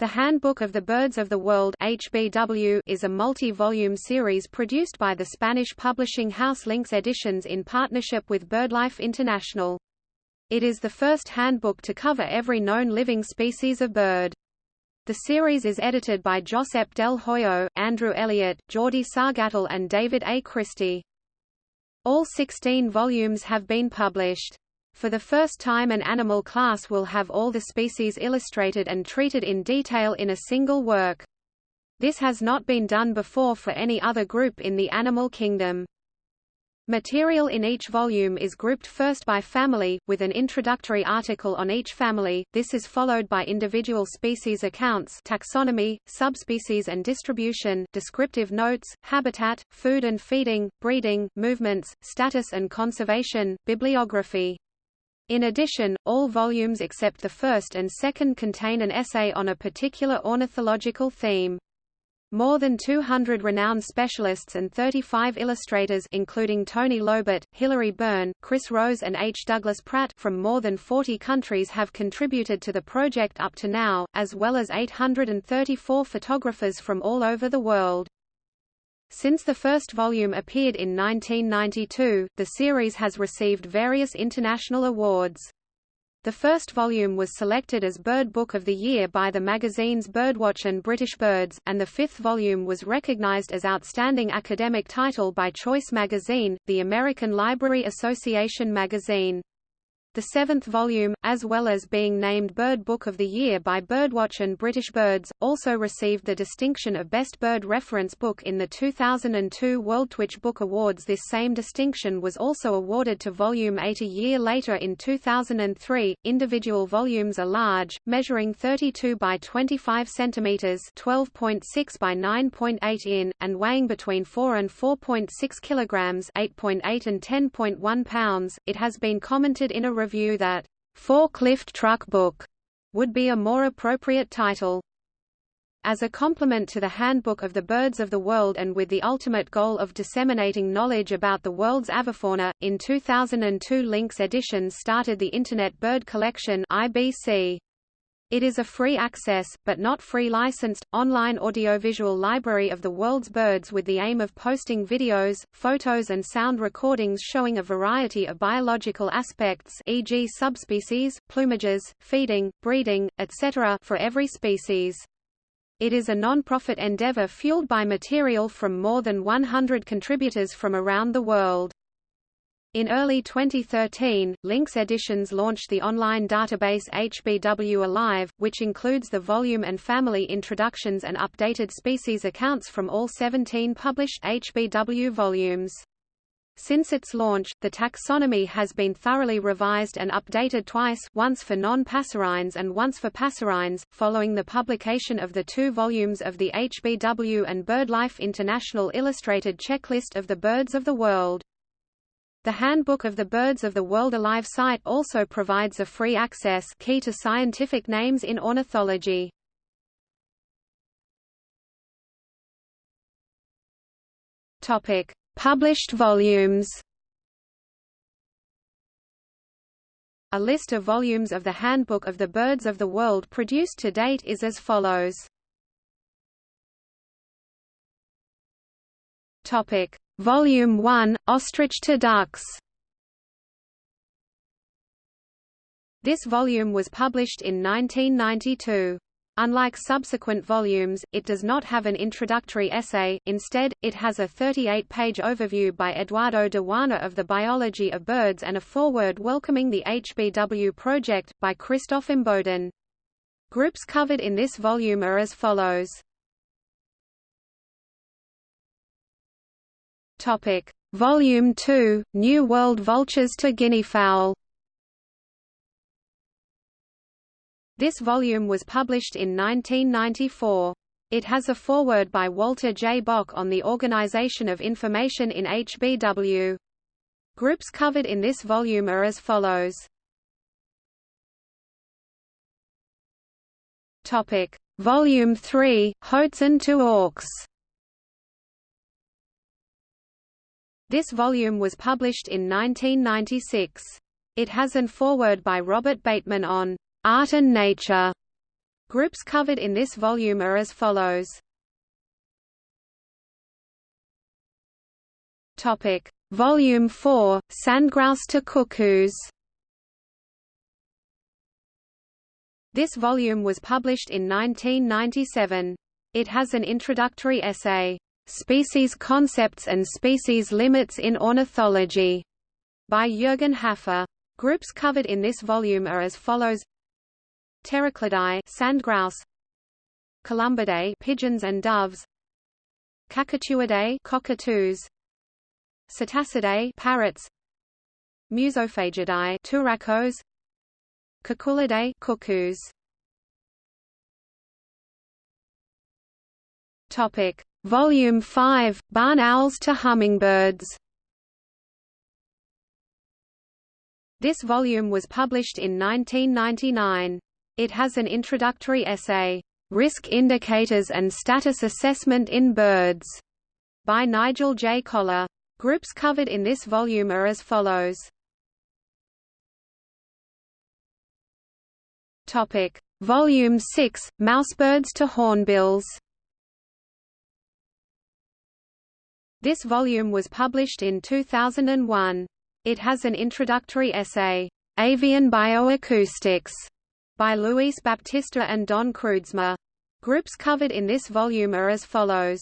The Handbook of the Birds of the World HBW is a multi-volume series produced by the Spanish publishing house Lynx Editions in partnership with BirdLife International. It is the first handbook to cover every known living species of bird. The series is edited by Josep Del Hoyo, Andrew Elliott, Jordi Sargatal and David A. Christie. All 16 volumes have been published. For the first time an animal class will have all the species illustrated and treated in detail in a single work. This has not been done before for any other group in the animal kingdom. Material in each volume is grouped first by family, with an introductory article on each family, this is followed by individual species accounts taxonomy, subspecies and distribution, descriptive notes, habitat, food and feeding, breeding, movements, status and conservation, bibliography. In addition, all volumes except the first and second contain an essay on a particular ornithological theme. More than 200 renowned specialists and 35 illustrators including Toni Llobet, Hilary Burn, Chris Rose and H. Douglas Pratt from more than 40 countries have contributed to the project up to now, as well as 834 photographers from all over the world. Since the first volume appeared in 1992, the series has received various international awards. The first volume was selected as Bird Book of the Year by the magazines Birdwatch and British Birds, and the fifth volume was recognized as Outstanding Academic Title by Choice magazine, the American Library Association magazine. The seventh volume, as well as being named Bird Book of the Year by Birdwatch and British Birds, also received the distinction of Best Bird Reference Book in the 2002 World Twitch Book Awards. This same distinction was also awarded to Volume 8 a year later in 2003. Individual volumes are large, measuring 32 by 25 centimeters, 12.6 by 9.8 in, and weighing between 4 and 4.6 kilograms, 8.8 and 10.1 pounds. It has been commented in a review that Forklift Truck Book would be a more appropriate title. As a complement to the Handbook of the Birds of the World and with the ultimate goal of disseminating knowledge about the world's avifauna, in 2002 Lynx Editions started the Internet Bird Collection IBC. It is a free access, but not free licensed, online audiovisual library of the world's birds with the aim of posting videos, photos and sound recordings showing a variety of biological aspects e.g. subspecies, plumages, feeding, breeding, etc. for every species. It is a non-profit endeavor fueled by material from more than 100 contributors from around the world. In early 2013, Lynx Editions launched the online database HBW Alive, which includes the volume and family introductions and updated species accounts from all 17 published HBW volumes. Since its launch, the taxonomy has been thoroughly revised and updated twice once for non-passerines and once for passerines, following the publication of the two volumes of the HBW and BirdLife International Illustrated Checklist of the Birds of the World. The Handbook of the Birds of the World Alive site also provides a free access key to scientific names in ornithology. Topic: Published volumes. A list of volumes of the Handbook of the Birds of the World produced to date is as follows. Topic: Volume 1, Ostrich to Ducks. This volume was published in 1992. Unlike subsequent volumes, it does not have an introductory essay, instead, it has a 38-page overview by Eduardo de of the biology of birds and a foreword welcoming the HBW project, by Christoph Imboden. Groups covered in this volume are as follows. Topic: Volume 2: New World Vultures to Guineafowl. This volume was published in 1994. It has a foreword by Walter J. Bock on the organization of information in HBW. Groups covered in this volume are as follows. Topic: Volume 3: Hoatzin to Auks. This volume was published in 1996. It has an foreword by Robert Bateman on art and nature. Groups covered in this volume are as follows. Topic: Volume 4, Sandgrouse to Cuckoos. This volume was published in 1997. It has an introductory essay, Species Concepts and Species Limits in Ornithology, by Jürgen Haffer. Groups covered in this volume are as follows: Pteroclidae, sandgrouse, Columbidae, pigeons and doves, Cacatuidae, cockatoos, Psittacidae, parrots, Musophagidae, turacos, Cuculidae, cuckoos. Topic: Volume 5: Barn owls to hummingbirds. This volume was published in 1999. It has an introductory essay, Risk Indicators and Status Assessment in Birds, by Nigel J. Collar. Groups covered in this volume are as follows. Topic: Volume 6: Mousebirds to hornbills. This volume was published in 2001. It has an introductory essay, Avian Bioacoustics, by Luis Baptista and Don Kroodsma. Groups covered in this volume are as follows.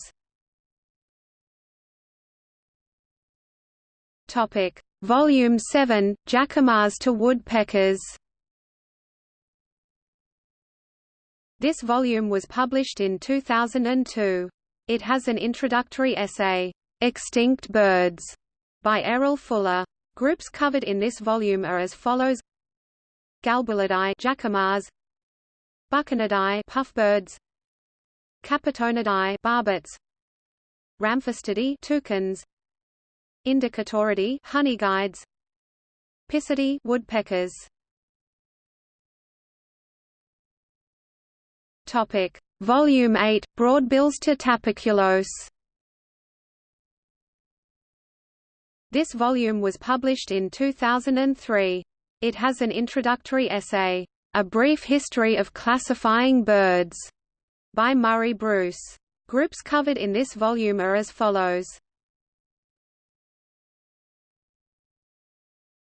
Topic: Volume 7: Jacamars to woodpeckers. This volume was published in 2002. It has an introductory essay, Extinct Birds, by Errol Fuller. Groups covered in this volume are as follows: Galbulidae, jacamars, Bucconidae, puffbirds, Capitonidae, barbets, Ramphastidae, toucans, Indicatoridae, honeyguides, Picidae, woodpeckers. Topic: Volume 8: Broadbills to Tapaculos. This volume was published in 2003. It has an introductory essay, A Brief History of Classifying Birds, by Murray Bruce. Groups covered in this volume are as follows.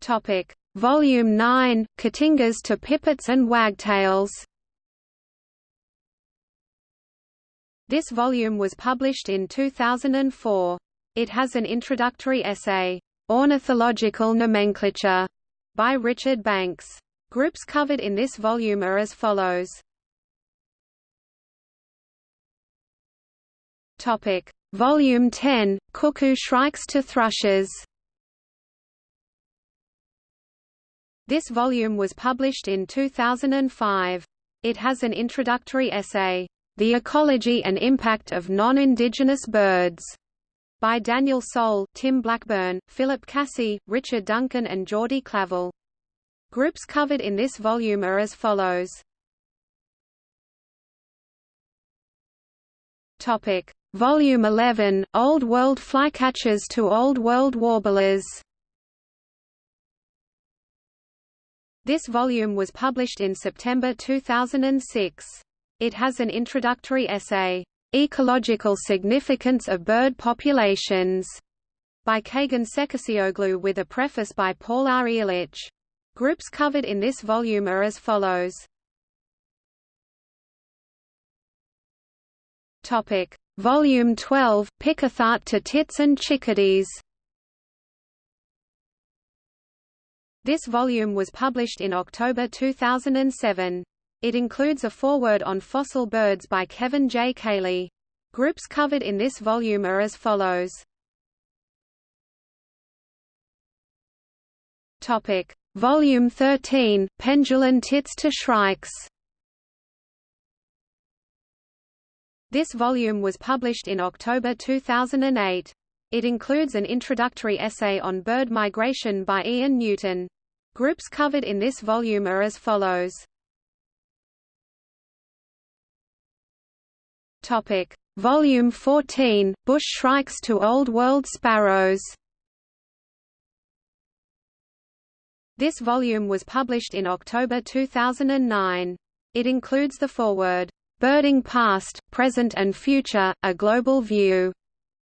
Topic: Volume 9: Cotingas to pipits and wagtails. This volume was published in 2004. It has an introductory essay, Ornithological Nomenclature, by Richard Banks. Groups covered in this volume are as follows. Topic: Volume 10: Cuckoo shrikes to thrushes. This volume was published in 2005. It has an introductory essay, The Ecology and Impact of Non-Indigenous Birds, by Daniel Sol, Tim Blackburn, Phillip Cassey, Richard Duncan and Jordi Clavell. Groups covered in this volume are as follows. Topic: Volume 11: Old World Flycatchers to Old World Warblers. This volume was published in September 2006. It has an introductory essay, Ecological Significance of Bird Populations, by Cagan Sekercioglu with a preface by Paul R. Ehrlich. Groups covered in this volume are as follows. Topic: Volume 12: Picathartes to Tits and Chickadees. This volume was published in October 2007. It includes a foreword on fossil birds by Kevin J. Caley. Groups covered in this volume are as follows. Topic: Volume 13: Pendulum tits to shrikes. This volume was published in October 2008. It includes an introductory essay on bird migration by Ian Newton. Groups covered in this volume are as follows. Topic: Volume 14: Bush shrikes to Old World sparrows. This volume was published in October 2009. It includes the foreword, "'Birding Past, Present and Future, A Global View'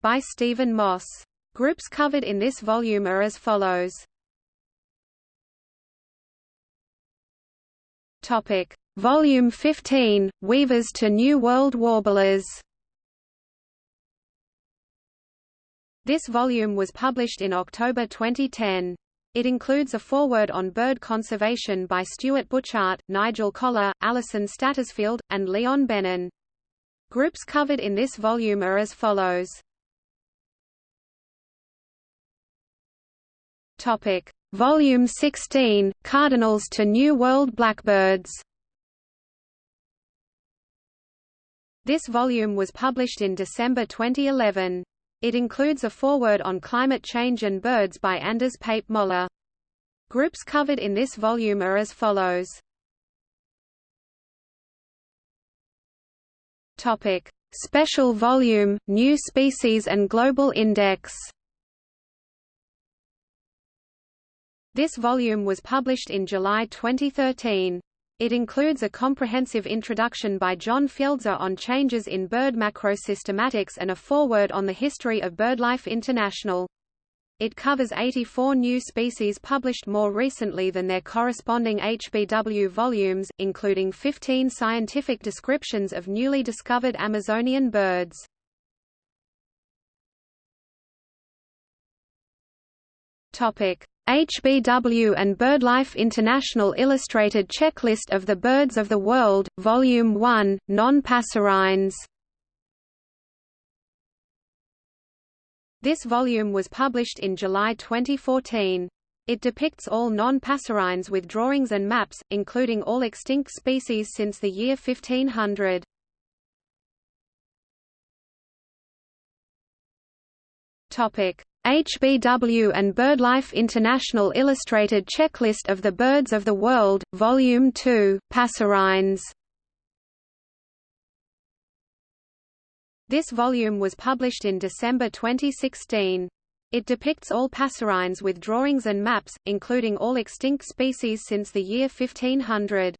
by Stephen Moss. Groups covered in this volume are as follows. Topic: Volume 15: Weavers to New World Warblers. This volume was published in October 2010. It includes a foreword on bird conservation by Stuart Butchart, Nigel Collar, Alison Stattersfield, and Leon Bennun. Groups covered in this volume are as follows. Topic: Volume 16: Cardinals to New World Blackbirds. This volume was published in December 2011. It includes a foreword on climate change and birds by Anders Pape Moller. Groups covered in this volume are as follows. Topic: Special Volume: New Species and Global Index. This volume was published in July 2013. It includes a comprehensive introduction by John Fjeldså on changes in bird macrosystematics and a foreword on the history of BirdLife International. It covers 84 new species published more recently than their corresponding HBW volumes, including 15 scientific descriptions of newly discovered Amazonian birds. Topic: HBW and BirdLife International Illustrated Checklist of the Birds of the World, Volume 1, Non-Passerines. This volume was published in July 2014. It depicts all non-passerines with drawings and maps, including all extinct species since the year 1500. Topic: HBW and BirdLife International Illustrated Checklist of the Birds of the World, Volume 2, Passerines. This volume was published in December 2016. It depicts all passerines with drawings and maps, including all extinct species since the year 1500.